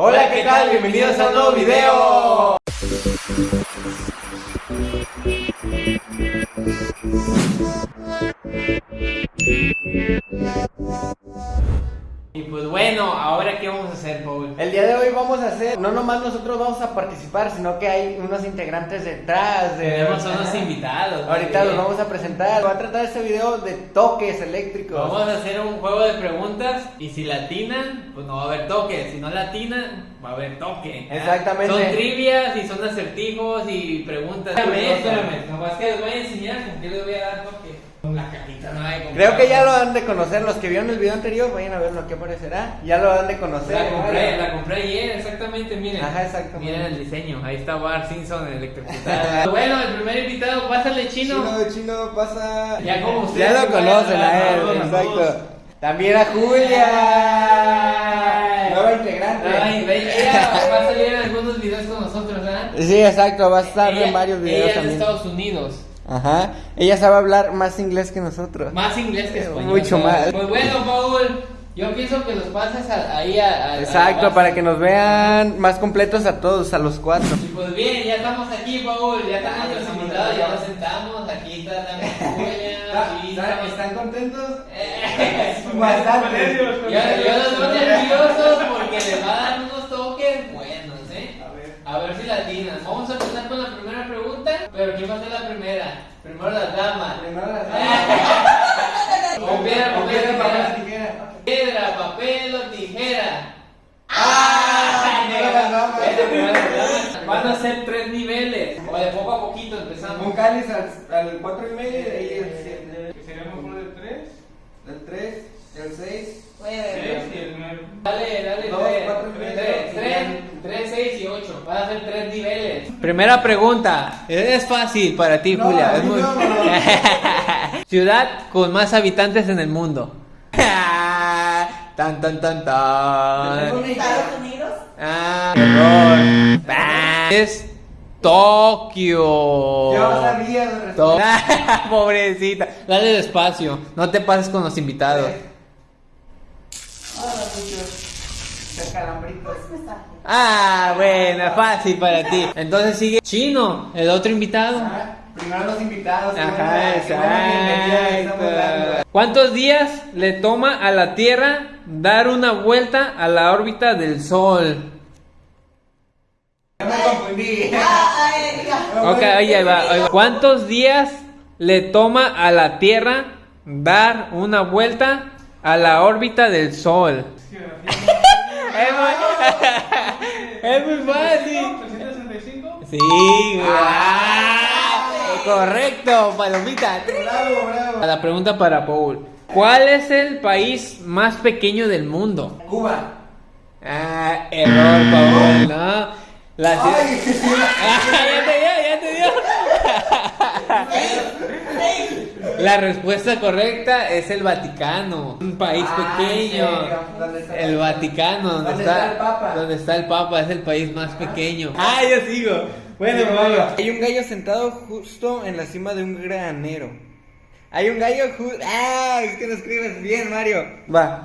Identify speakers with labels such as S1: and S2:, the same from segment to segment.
S1: Hola, ¿qué tal? Bienvenidos a un nuevo video.
S2: Pues bueno, ahora qué vamos a hacer, Paul.
S1: El día de hoy vamos a hacer, no nomás nosotros vamos a participar, sino que hay unos integrantes detrás de...
S2: Tenemos unos invitados.
S1: Ahorita los vamos a presentar. Va a tratar este video de toques eléctricos.
S2: Vamos a hacer un juego de preguntas y si latinan, pues no va a haber toque. Si no latinan, va a haber toque.
S1: Exactamente.
S2: Son trivias y son acertijos y preguntas. Espérame, espérame. Nomás que les voy a enseñar con qué les voy a dar toque. No.
S1: Creo que ya lo han de conocer, los que vieron el video anterior, vayan a ver lo que aparecerá. Ya lo han de conocer.
S2: La compré, la compré ayer, exactamente, miren.
S1: Ajá, exactamente.
S2: Miren el diseño, ahí está Bar Simpson electrocutado. bueno, el primer invitado, pásale chino.
S1: Chino, chino, pasa.
S2: Ya como ustedes
S1: Ya lo conocen a él,
S2: todos,
S1: exacto.
S2: todos.
S1: También a Julia. Nueva integrante.
S2: Ay, ella va a salir en algunos videos con nosotros, ¿verdad?
S1: Sí, exacto, va a estar
S2: Ella-
S1: en varios videos
S2: ella es de
S1: también.
S2: Estados Unidos.
S1: Ajá. Ella sabe hablar más inglés que nosotros.
S2: Más inglés que español.
S1: Mucho más.
S2: Pues bueno, Paul, yo pienso que los pasas a- ahí a, a-
S1: Exacto,
S2: a-
S1: para que nos vean más completos a todos, a los cuatro.
S2: Y pues bien, ya estamos aquí, Paul, ya están nuestros invitados, ya los sentamos, aquí está también Julia, aquí estamos-
S1: contentos?
S2: Eh,
S1: Bastante.
S2: Yo, yo los veo nerviosos porque les va a dar unos toques buenos, ¿eh? A ver si latinas. Vamos a empezar con la primera pregunta, pero ¿quién va a ser la primera? Primero las damas. Con piedra,
S1: Con
S2: papel,
S1: piedra, papel,
S2: tijera.
S1: tijera.
S2: Piedra, papel o tijera.
S1: ¡Ah! Primero las damas.
S2: Este primero las damas. Van a ser tres niveles. O de poco a poquito empezamos.
S1: Un cáliz al, al 4 y medio y de ahí el 7.
S3: Que sería mejor del 3,
S1: El 3, el 6.
S3: 6 y el 9.
S2: Dale, dale,
S1: Dos,
S2: tres,
S1: cuatro y medio.
S2: tres, tres, tres, seis y ocho. Van a ser tres niveles. Primera pregunta. Es fácil para ti,
S1: No,
S2: Julia. Es muy...
S1: no.
S2: Ciudad con más habitantes en el mundo. tan, tan, tan, tan.
S4: Estados Unidos.
S2: Ah, error. Ah, Es Tokio.
S1: Yo sabía
S2: To-. Pobrecita. Dale despacio. No te pases con los invitados.
S1: De calambritos.
S4: Está.
S2: Ah, bueno, fácil para ti. Entonces sigue Chino, el otro invitado.
S1: Ah, Primero los invitados.
S2: Ajá, exacto. ¿Cuántos días le toma a la Tierra dar una vuelta a la órbita del Sol?
S1: Ya me confundí.
S4: Ah.
S2: Ok, ahí va. ¿Cuántos días le toma a la Tierra dar una vuelta a la órbita del Sol? Es muy, es muy fácil.
S3: 365.
S2: Sí, ah, correcto, palomita.
S1: Bravo, bravo.
S2: A La pregunta para Paul. ¿Cuál es el país más pequeño del mundo?
S1: Cuba.
S2: Ah, error, Paul, ¿no? La ciudad-
S1: Ay,
S2: Ah, ya te dio, ya te dio. La respuesta correcta es el Vaticano, un país
S1: Ah,
S2: pequeño.
S1: ¿Dónde está
S2: El Vaticano, donde
S1: ¿Dónde
S2: está,
S1: está el Papa?
S2: donde está el Papa, es el país más pequeño. Ah, yo sigo. Bueno,
S1: Sí,
S2: Mario.
S1: Hay un gallo sentado justo en la cima de un granero. Hay un gallo justo. Ah, es que no escribes bien, Mario. Va.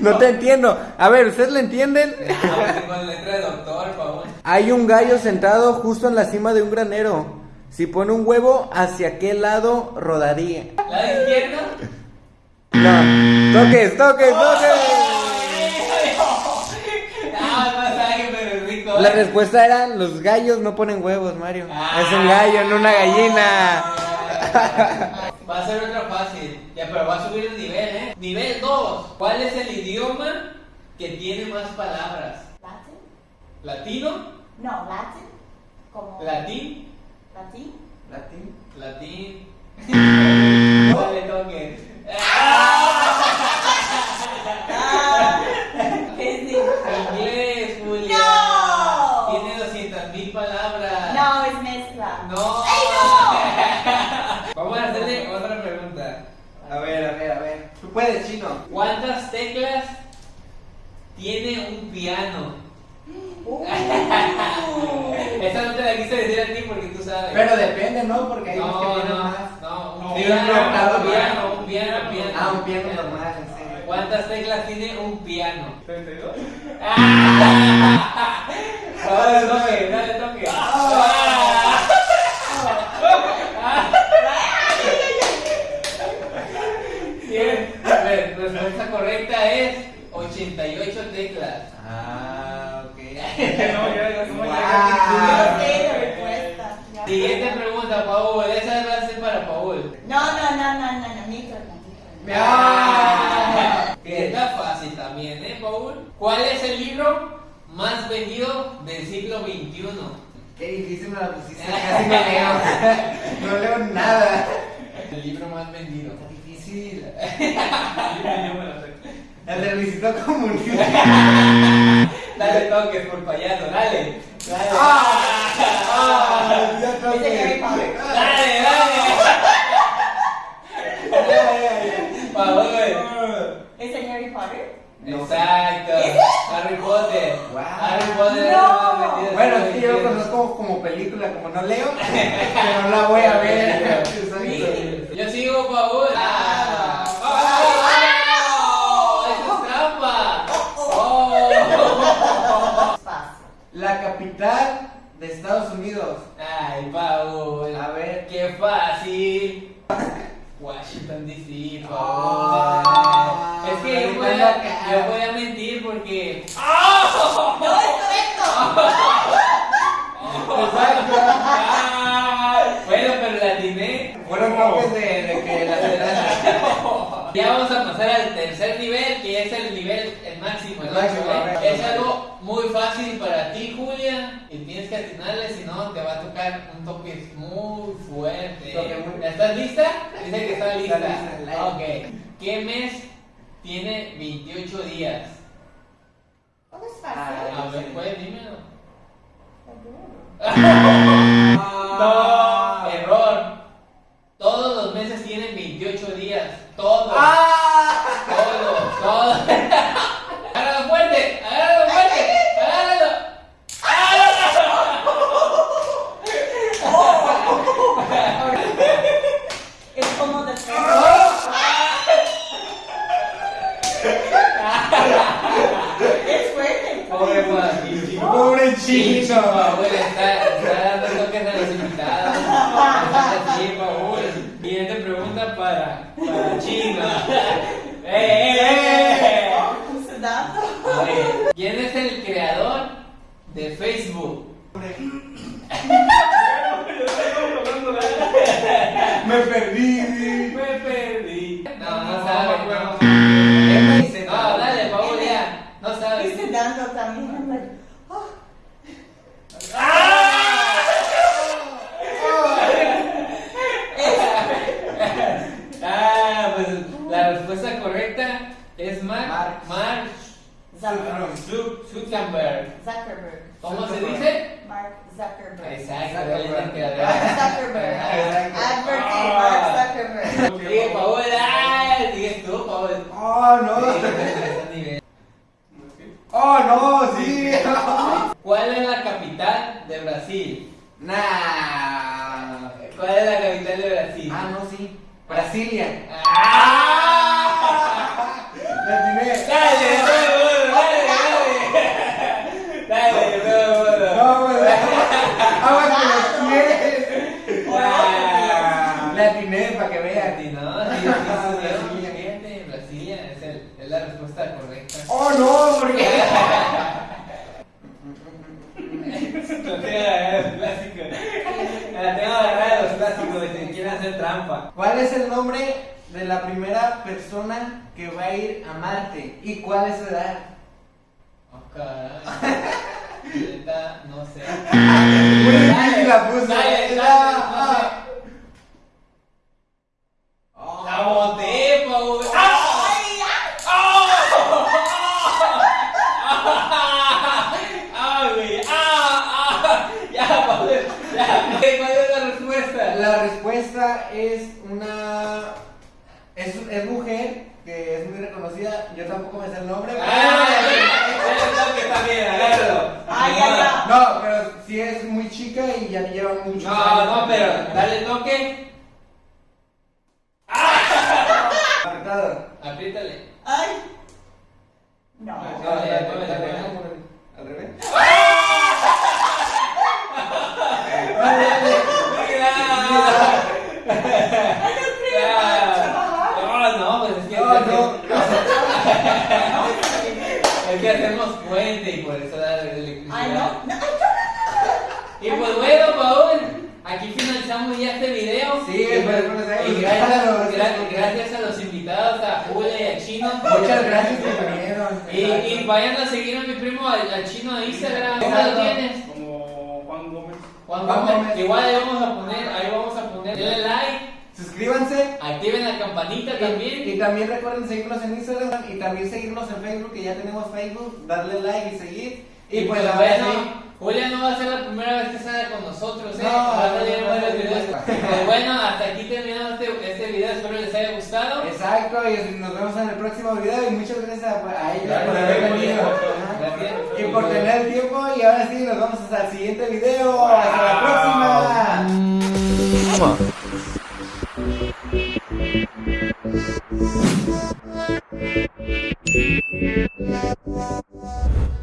S1: No te entiendo. A ver, ¿ustedes le entienden?
S2: Con letra de doctor, Paul.
S1: Hay un gallo sentado justo en la cima de un granero. Si pone un huevo, ¿hacia qué lado rodaría?
S2: ¿La izquierda?
S1: No. Toques, toques, toques.
S2: Ah, masaje, pero es rico.
S1: La respuesta era: los gallos no ponen huevos, Mario.
S2: Ah.
S1: Es un gallo, no una gallina.
S2: Va a ser otra fácil. Ya, pero va a subir el nivel, ¿eh? Nivel 2. ¿Cuál es el idioma que tiene más palabras?
S4: Latin.
S2: ¿Latino?
S4: No, Latin. Como.
S2: ¿Latín?
S4: Latin.
S1: Latín.
S2: Latín. No le toques.
S4: ¿Qué es eso?
S2: Inglés, Julia.
S4: No.
S2: Tiene 200 mil palabras.
S4: No, es mezcla.
S2: No.
S4: ¡Ay,
S2: Vamos a hacerle otra pregunta.
S1: A ver, a ver, a ver. Tú puedes, chino.
S2: ¿Cuántas teclas tiene un piano?
S4: Uh.
S2: Esa no te la quise decir a ti porque tú sabes.
S1: Pero depende, ¿no? Porque hay unos que
S2: no,
S1: tienen
S2: no,
S1: más.
S2: no, un
S3: No,
S2: piano,
S1: un
S2: piano, un piano, un piano.
S1: Ah, un piano normal, en serio.
S2: ¿Cuántas teclas tiene un piano?
S3: 32.
S2: ¡Ah! Dale toque, dale toque. Ah. Bien, a ver, respuesta correcta es 88 teclas.
S1: Ah, ok.
S3: No, ya, ya, no,
S4: No
S3: ya.
S4: sé la respuesta. Ya.
S2: Siguiente pregunta, Paul. Esa va a ser para Paul.
S4: No, no, no, no, no, no, Nico, no, Nico.
S2: Ah, que está fácil también, ¿eh, Paul? ¿Cuál es el libro más vendido del siglo XXI?
S1: Qué difícil me la pusiste. Casi no leo. No leo nada.
S2: El libro más vendido.
S1: Está difícil.
S3: Me.
S1: El de Luisito Comunica.
S2: Dale toques por payaso, dale. Dale.
S1: Ah, ya
S4: ¿Es de Harry
S1: toqué.
S4: Potter?
S2: Dale, dale. Paul.
S4: ¿Es Harry Potter?
S2: Exacto.
S1: Wow.
S4: No.
S1: Bueno, es que yo lo conozco como película, como no leo, pero no la voy a ver.
S2: Yo sigo, Paul.
S4: Ah.
S2: ¡Oh! ¡Eso es trampa! ¡Oh!
S1: La capital de Estados Unidos.
S2: Ay, Paul.
S1: A ver.
S2: ¡Qué fácil! Washington DC, Paul.
S1: Ah,
S2: es que yo
S1: ahorita
S2: voy,
S1: anda
S2: a,
S1: acá.
S2: yo voy a mentir porque.
S4: No, es correcto.
S1: Exacto.
S2: ¡Ay! Bueno, pero la atiné.
S1: Fueron toques de, de que la ciudad.
S2: Ya vamos a pasar al tercer nivel, que es el nivel el máximo.
S1: El
S2: ¿no?
S1: máximo,
S2: es algo muy fácil para ti, Julia, y tienes que atinarle, si no te va a tocar un toque muy fuerte. ¿Estás lista? Dice que está lista. Ok. ¿Qué mes tiene 28 días?
S4: ¿Cómo es
S1: Ah,
S2: A ver, pues dímelo.
S4: Como de Es fuerte.
S2: Pobre
S1: chino.
S2: Está, dando toques a los pregunta para, para ¿Quién es el creador de Facebook?
S1: Me perdí.
S2: Mark,
S1: Mark.
S2: Mark
S4: Zuckerberg.
S2: Zuck- Zuckerberg.
S4: Zuckerberg.
S2: ¿Cómo se dice?
S4: Mark Zuckerberg.
S2: Exacto,
S1: Zuckerberg.
S4: Zuckerberg. Advertí, Mark Zuckerberg.
S2: Paul, ah, sigues tú, Paul.
S1: Oh, no.
S2: Sí.
S1: Oh, no, sí.
S2: ¿Cuál es la capital de Brasil?
S1: Nah.
S2: ¿Cuál es la capital de Brasil?
S1: Ah, no, sí. Brasilia.
S2: ¡Ah!
S1: La atiné.
S2: Dale, de nuevo, dale, dale. Dale, de nuevo.
S1: No, pues. Aguas que los pies.
S2: Ah.
S1: La atiné para que vean.
S2: No,
S1: Brasilia.
S2: fíjate, Brasilia es, el- es la respuesta correcta.
S1: Oh, no, porque.
S2: No te agarrar los clásicos. La tengo agarrada los clásicos de que quieren hacer trampa.
S1: ¿Cuál es el nombre de la primera persona que va a ir a Marte? ¿Y cuál es su edad?
S2: Oh, caray. No sé.
S1: Difícil la puse.
S2: Dale, dale, no sé. La boté, Paul. ¡Ah! ¡Ah, güey! ¡Ah! ¡Ah! Ya, Paul, ya. ¿Cuál es la respuesta?
S1: La respuesta es una. Es, es mujer que es muy reconocida. Yo tampoco me sé el nombre.
S2: ¡Ah!
S4: Ay.
S1: No, pero sí es muy chica y ya lleva mucho.
S2: No, no, pero dale toque.
S1: Apretado.
S2: Apriétale.
S4: ¡Ay! No.
S1: no, no,
S2: no
S1: al
S2: revés.
S1: Es que hacemos
S2: puente y por eso da electricidad.
S4: Ay, no.
S2: Y pues bueno, Paul, aquí finalizamos ya este video.
S1: Sí,
S2: y, y gracias, gracias, gracias a los invitados a Julia y a Chino.
S1: Muchas gracias que vinieron.
S2: Y, y vayan a seguir a mi primo, al, Chino de Instagram. ¿Cómo lo tienes?
S3: Como Juan Gómez.
S2: Juan Gómez.
S1: Gómez.
S2: Igual ahí vamos a poner, ahí vamos a poner, denle like,
S1: Suscríbanse.
S2: activen la campanita
S1: Y,
S2: también.
S1: y también recuerden seguirnos en Instagram y también seguirnos en Facebook, que ya tenemos Facebook, darle like y seguir. Y pues ver,
S2: bueno,
S1: sí.
S2: Julia no va a ser la primera vez que sale con nosotros, ¿eh?
S1: No,
S2: va a salir
S1: no,
S2: varios videos. Pues bueno, hasta aquí terminamos este, este video, espero les haya gustado.
S1: Exacto, y nos vemos en el próximo video y muchas gracias a, a ella por haber venido. Y por tener el tiempo y ahora sí, nos vemos hasta el siguiente video. Hasta la próxima.